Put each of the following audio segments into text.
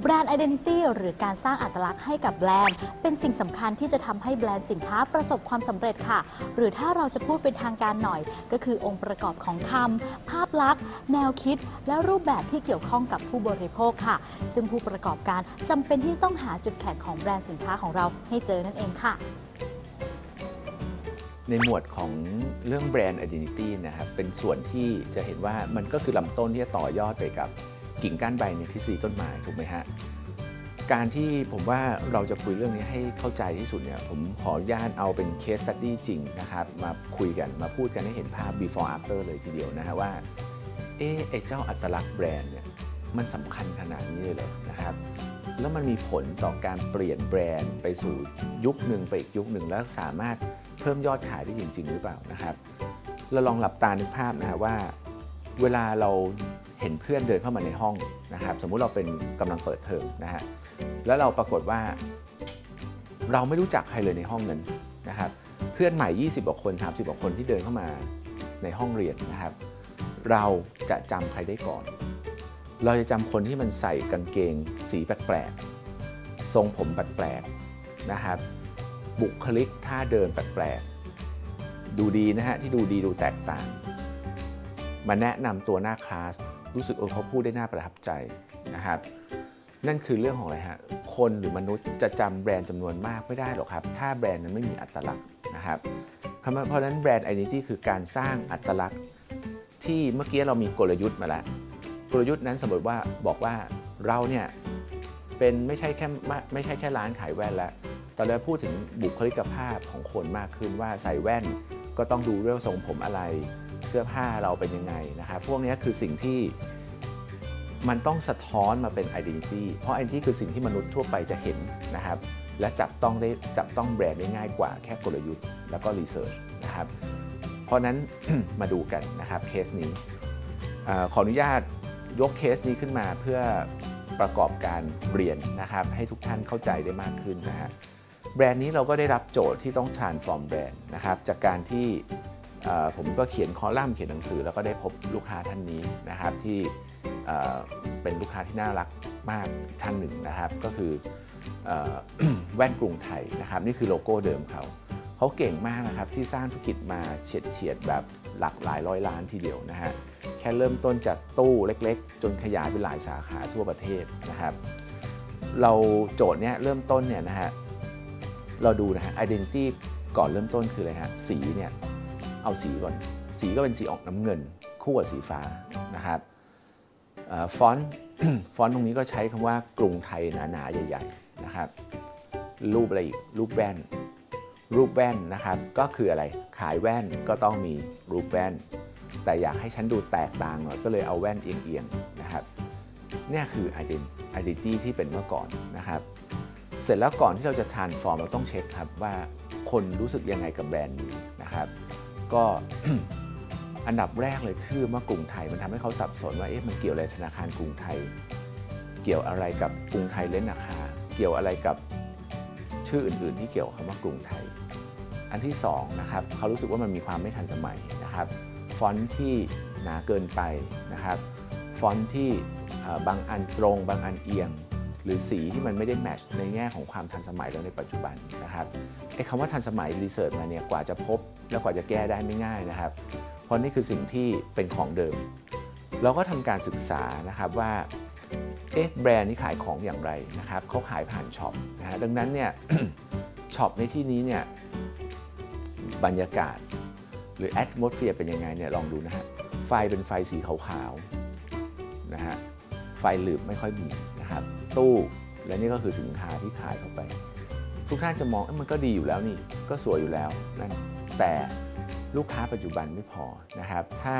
แบรนด์ Identity หรือการสร้างอัตลักษณ์ให้กับแบรนด์ เป็นสิ่งสำคัญที่จะทำให้แบรนด์สินค้าประสบความสำเร็จค่ะ หรือถ้าเราจะพูดเป็นทางการหน่อย ก็คือองค์ประกอบของคำภาพลักษณ์ แนวคิด และรูปแบบที่เกี่ยวข้องกับผู้บริโภคค่ะ ซึ่งผู้ประกอบการจำเป็นที่ต้องหาจุดแข็งของแบรนด์สินค้าของเราให้เจอนั่นเองค่ะในหมวดของเรื่องแบรนด์ identity นะครับ เป็นส่วนที่จะเห็นว่ามันก็คือลำต้นที่จะต่อยอดไปกับ กิ่งก้านใบในทฤษฎีต้นไม้ถูกไหมฮะการที่ผมว่าเราจะคุยเรื่องนี้ให้เข้าใจที่สุดเนี่ยผมขออนุญาตเอาเป็น case study จริงนะครับมาคุยกันมาพูดกันให้เห็นภาพ before after เลยทีเดียวนะฮะว่าเอ๊ไอ้เจ้าอัตลักษณ์แบรนด์เนี่ยมันสำคัญขนาดนี้เลยเหรอนะครับแล้วมันมีผลต่อการเปลี่ยนแบรนด์ไปสู่ยุคหนึ่งไปอีกยุคหนึ่งแล้วสามารถเพิ่มยอดขายได้จริง ๆ หรือเปล่านะครับเราลองหลับตานึกภาพนะฮะว่า เวลาเรา เห็นเพื่อนเดินเข้ามาในห้องนะครับสมมุติเราเป็นกำลังเปิดเทอมนะฮะแล้วเราปรากฏว่า เราไม่รู้จักใครเลยในห้องนั้นนะครับเพื่อนใหม่ 20กว่าคน 30กว่าคนที่เดินเข้ามาในห้องเรียนนะครับ เราจะจำใครได้ก่อน เราจะจำคนที่มันใส่กางเกง สีแปลกๆทรงผมแปลกๆนะครับ บุคลิกท่าเดินแปลกๆดูดีนะฮะที่ดูดีดูแตกต่าง มาแนะนำตัวหน้าคลาสรู้สึกเออเขาพูดได้น่าประทับใจนะครับนั่นคือเรื่องของอะไรฮะคนหรือมนุษย์จะจำแบรนด์จำนวนมากไม่ได้หรอกครับ ถ้าแบรนด์นั้นไม่มีอัตลักษณ์นะครับเพราะนั้นแบรนด์ identity คือการสร้างอัตลักษณ์ ที่เมื่อกี้เรามีกลยุทธ์มาแล้ว กลยุทธ์นั้นสมมติว่าบอกว่าเราเนี่ยเป็นไม่ใช่แค่ไม่ใช่แค่ร้านขายแว่นแล้วตอนนี้พูดถึงบุคลิกภาพของคนมากขึ้นว่าใส่แว่นก็ต้องดูเรื่องทรงผมอะไร เสื้อผ้าเราเป็นยังไงนะครับพวกนี้คือสิ่งที่มันต้องสะท้อนมาเป็น identity เพราะ identity คือสิ่งที่มนุษย์ทั่วไปจะเห็นนะครับ และจับต้องได้จับต้องแบรนด์ได้ง่ายกว่าแค่กลยุทธ์แล้วก็รีเสิร์ชนะครับ เพราะนั้น มาดูกันนะครับเคสนี้อขออนุญาตยกเคสนี้ขึ้นมาเพื่อประกอบการเรียนนะครับ ให้ทุกท่านเข้าใจได้มากขึ้นนะฮะแบรนด์นี้เราก็ได้รับโจทย์ที่ต้อง transform แบรนด์นะครับจากการที่ ผมก็เขียนคอลัมน์เขียนหนังสือ แล้วก็ได้พบลูกค้าท่านนี้นะครับที่เป็นลูกค้าที่น่ารักมากท่านหนึ่งนะครับ ก็คืออแว่นกรุงไทยนะครับ นี่คือโลโก้เดิมเขาเขาเก่งมากนะครับที่สร้างธุรกิจมาเฉียดเฉียดแบบหลักหลายร้อยล้านทีเดียวนะฮะแค่เริ่มต้นจากตู้เล็กๆ จนขยายไปหลายสาขาทั่วประเทศนะครับ เราโจทย์เนี้ยเริ่มต้นเนี่ยนะฮะเราดูนะฮะ identity ก่อนเริ่มต้นคืออะไรฮะสีเนี่ย เอาสีก่อน สีก็เป็นสีออกน้ำเงิน คู่กับสีฟ้านะครับฟอนต์ฟอนต์ตรงนี้ก็ใช้คำว่ากรุงไทยหนาๆใหญ่ๆนะครับ รูปอะไรอีก รูปแว่น รูปแว่นนะครับ ก็คืออะไร ขายแว่นก็ต้องมีรูปแว่น แต่อยากให้ฉันดูแตกต่างหน่อย ก็เลยเอาแว่นเอียงๆนะครับ เนี่ยคือ identity ที่เป็นเมื่อก่อนนะครับ เสร็จแล้วก่อนที่เราจะ transform เราต้องเช็คครับว่าคนรู้สึกยังไงกับแบรนด์นี้นะครับ ก็อันดับแรกเลยคือว่ากรุงไทยมันทำให้เขาสับสนว่าเอ๊ะมันเกี่ยวอะไรธนาคารกรุงไทย เกี่ยวอะไรกับกรุงไทยเล่นนาคาเกี่ยวอะไรกับชื่ออื่น ๆ ที่เกี่ยวกับคำว่ากรุงไทย อันที่2นะครับเขารู้สึกว่ามันมีความไม่ทันสมัยนะครับฟอนต์ที่หนาเกินไปนะครับฟอนต์ที่บางอันตรง บางอันเอียง หรือสีที่มันไม่ได้ match ในแง่ของความทันสมัยแล้วในปัจจุบันนะครับไอ้คำว่าทันสมัย research มาเนี่ยกว่าจะพบ แล้วกว่าจะแก้ได้ไม่ง่ายนะครับ เพราะนี่คือสิ่งที่เป็นของเดิม เราก็ทำการศึกษานะครับว่าเอ๊ะแบรนด์นี้ขายของอย่างไรนะครับเขาขายผ่านช็อปนะฮะดังนั้นเนี่ยช็อปในที่นี้เนี่ยบรรยากาศ หรือ atmosphere เป็นยังไงเนี่ยลองดูนะฮะไฟเป็นไฟสีขาวๆนะฮะไฟหลืบไม่ค่อยมีนะครับ ตู้ และนี่ก็คือสินค้าที่ขายเข้าไป ทุกท่านจะมองมันก็ดีอยู่แล้วนี่ ก็สวยอยู่แล้วนั่นแต่ลูกค้าปัจจุบันไม่พอนะครับ ถ้า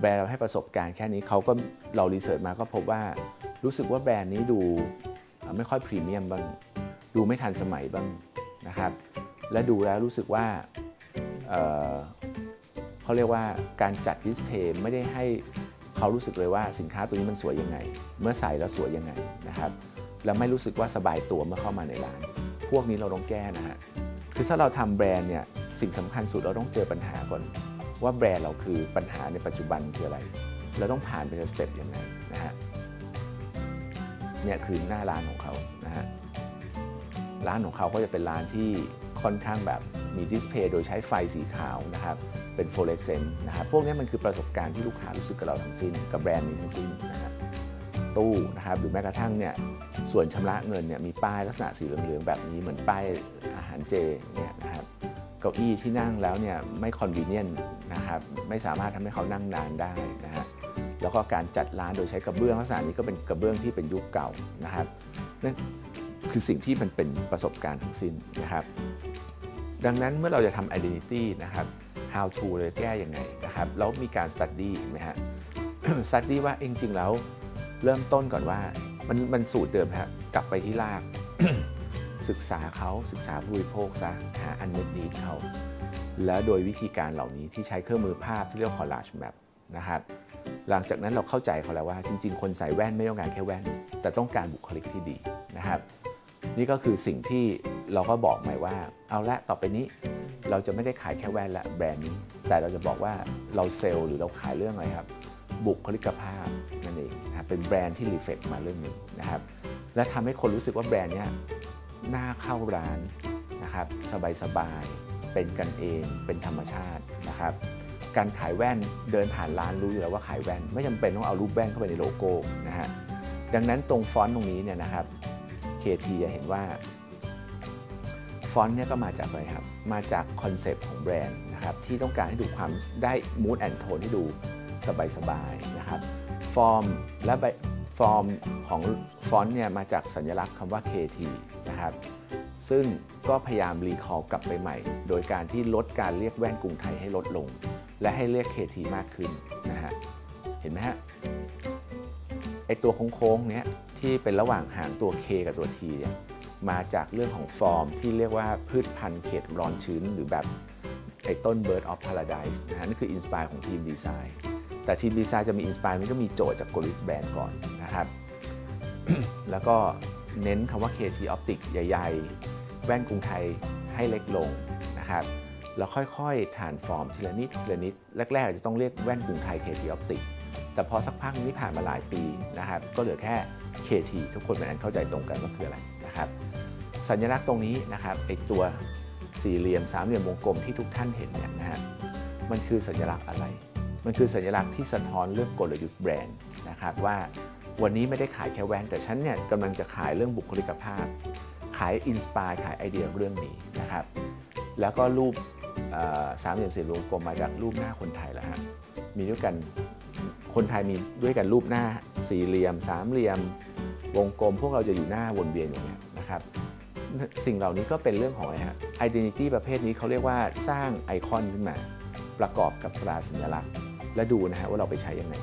แบรนด์เราให้ประสบการณ์แค่นี้เขาก็เรารีเสิร์ชมาก็พบว่ารู้สึกว่าแบรนด์นี้ดูไม่ค่อยพรีเมียมบ้าง ดูไม่ทันสมัยบ้างนะครับ และดูแล้วรู้สึกว่าเเขาเรียกว่าการจัดดิสเพย์ไม่ได้ให้ เขารู้สึกเลยว่าสินค้าตัวนี้มันสวยยังไง เมื่อใส่แล้วสวยยังไงนะครับและไม่รู้สึกว่าสบายตัวเมื่อเข้ามาในร้าน พวกนี้เราต้องแก้นะฮะคือถ้าเราทำแบรนด์เนี่ยสิ่งสำคัญสุดเราต้องเจอปัญหาก่อน ว่าแบรนด์เราคือปัญหาในปัจจุบันคืออะไรเราต้องผ่านเป็น step ยังไงนะฮะเนี่ยคือหน้าร้านของเขานะฮะร้านของเขาก็จะเป็นร้านที่ค่อนข้างแบบ มี display โดยใช้ไฟสีขาวนะครับ เป็นโฟล r เซนต์นะครับ พวกนี้มันคือประสบการณ์ที่ลูกค้ารู้สึกกับเราทั้งสิ้น กับแบรนด์นี้ทั้งสิ้นนะฮะตู้นะครับ หรือแม้กระทั่งเนี่ย ส่วนชำระเงินเนี่ยมีป้ายลักษณะสีเหลืองๆแบบนี้เหมือนป้ายอาหารเจเนี่ยนะครับ เก้าอี้ที่นั่งแล้วเนี่ยไม่คอนเวเนียนนะครับ ไม่สามารถทำให้เขานั่งนานได้นะฮะแล้วก็การจัดร้านโดยใช้กระเบื้องลักษณะนี้ก็เป็นกระเบื้องที่เป็นยุคเก่านะครับนั่นคือสิ่งที่มันเป็นประสบการณ์ทั้งสิ้นนะครับ ดังนั้นเมื่อเราจะทำ identity นะครับ how to เลยแก้ยังไงนะครับ แล้วมีการ study ไหมฮะ study ว่าจริงๆแล้วเริ่มต้นก่อนว่ามันมันสูตรเดิมครับกลับไปที่ราก ศึกษาเขาศึกษาผู้บริโภคซะหาอันเน็ตนี้เขาแล้วโดยวิธีการเหล่านี้ที่ใช้เครื่องมือภาพที่เรียกว่า collage map นะครับหลังจากนั้นเราเข้าใจเขาแล้วว่าจริง ๆ คนใส่แว่นไม่ต้องการแค่แว่น แต่ต้องการบุคลิกที่ดีนะครับ นี่ก็คือสิ่งที่เราก็บอกใหม่ว่า เอาละต่อไปนี้ เราจะไม่ได้ขายแค่แว่นละแบรนด์นี้ แต่เราจะบอกว่าเรา sell หรือเราขายเรื่องอะไรครับ บุคลิกภาพนั่นเองนะครับเป็นแบรนด์ที่ reflect มาเรื่องนี้นะครับ และทำให้คนรู้สึกว่าแบรนด์เนี้ยน่าเข้าร้านนะครับสบายๆเป็นกันเองเป็นธรรมชาตินะครับการขายแว่นเดินผ่านร้านรู้อยู่แล้วว่าขายแว่น ไม่จำเป็นต้องเอารูปแว่นเข้าไปในโลโก้นะฮะดังนั้นตรงฟอนต์ตรงนี้เนี่ยนะครับ KT จะเห็นว่าฟอนต์เนี่ยก็มาจากอะไรครับ มาจากคอนเซปต์ของแบรนด์นะครับที่ต้องการให้ดูความได้ mood and tone ที่ดูสบายๆนะครับฟอร์มและใบฟอร์มของฟอนต์เนี่ยมาจากสัญลักษณ์คำว่า KT นะครับซึ่งก็พยายาม recall กลับไปใหม่ โดยการที่ลดการเรียกแว่นกรุงไทยให้ลดลง และให้เรียก KT มากขึ้นนะฮะเห็นไหมฮะ ไอตัวโค้งๆเนี้ยที่เป็นระหว่างหางตัว K กับตัว T เนี่ยมาจากเรื่องของฟอร์มที่เรียกว่าพืชพันธุ์เขตร้อนชื้น หรือแบบไอต้น Bird of Paradise นะฮะนั่นคือ inspire ของทีมดีไซน์แต่ทีมดีไซน์จะมี inspire มันก็มีโจทย์จากกลยุทธ์แบรนด์ก่อนนะครับ แล้วก็เน้นคำว่า KT Optic ใหญ่ๆ แว่นกรุงไทยให้เล็กลงนะครับแล้วค่อยๆ transform ทีละนิดทีละนิด แรกๆอาจจะต้องเรียกแว่นกรุงไทย KT Optic แต่พอสักพักนี้ผ่านมาหลายปีนะครับก็เหลือแค่ KT ทุกคนเป็นอันเข้าใจตรงกันว่าคืออะไรนะครับสัญลักษณ์ตรงนี้นะครับไอตัวสี่เหลี่ยมสามเหลี่ยมวงกลมที่ทุกท่านเห็นเนี่ยนะฮะมันคือสัญลักษณ์อะไร มันคือสัญลักษณ์ที่สะท้อนเรื่องกลยุทธ์แบรนด์นะครับว่าวันนี้ไม่ได้ขายแค่แว่นแต่ฉันเนี่ยกำลังจะขายเรื่องบุคลิกภาพ ขายอินสปายขายไอเดียเรื่องนี้นะครับแล้วก็รูปสามเหลี่ยมสี่เหลี่ยมวงกลมมาจากรูปหน้าคนไทยแล้วฮะมีด้วยกัน คนไทยมีด้วยกันรูปหน้าสี่เหลี่ยม สามเหลี่ยม วงกลม พวกเราจะอยู่หน้าวนเวียนอย่างเงี้ยนะครับสิ่งเหล่านี้ก็เป็นเรื่องของอะไรฮะ identity ประเภทนี้เขาเรียกว่าสร้างไอคอนขึ้นมา ประกอบกับตราสัญลักษณ์ และดูนะฮะว่าเราไปใช้ยังไง